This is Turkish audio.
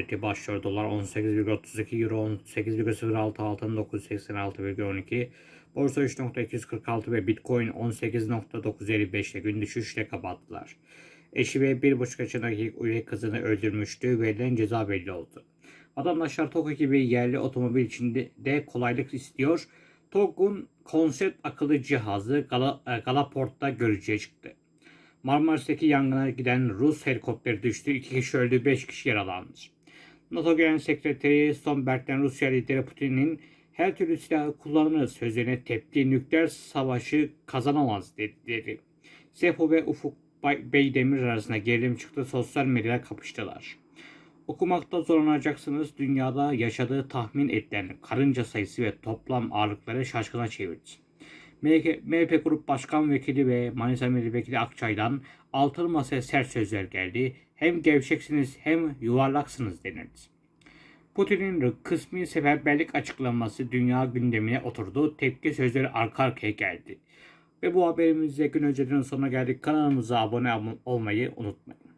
özeti başlıyor. Dolar 18,32 Euro 18,06 altın 986,12 Borsa 3.246 ve Bitcoin 18.955 ile gün düşüşle kapattılar. Eşi ve bir buçuk yaşındaki üvey kızını öldürmüştü. Verilen ceza belli oldu. Vatandaşlar TOG gibi yerli otomobil içinde de kolaylık istiyor. TOG'un konsept akıllı cihazı Gala, e, Galaport'ta görücüye çıktı. Marmaris'teki yangına giden Rus helikopteri düştü. 2 kişi öldü, 5 kişi yaralandı. NATO Genel Sekreteri Stoltenberg'den Rusya lideri Putin'in her türlü silahı kullanır sözlerine tepki nükleer savaşı kazanamaz dedi. Sefo ve Ufuk Beydemir arasında gerilim çıktı. Sosyal medyada kapıştılar. Okumakta zorlanacaksınız. Dünyada yaşadığı tahmin edilen karınca sayısı ve toplam ağırlıkları şaşkına çevirdi. MHP, Grup Başkan Vekili ve Manisa Milletvekili Akçay'dan altılı masaya sert sözler geldi. Hem gevşeksiniz hem yuvarlaksınız denildi. Putin'in kısmi seferberlik açıklaması dünya gündemine oturdu. Tepki sözleri arka arkaya geldi. Ve bu haberimizle gün önceden sonuna geldik. Kanalımıza abone olmayı unutmayın.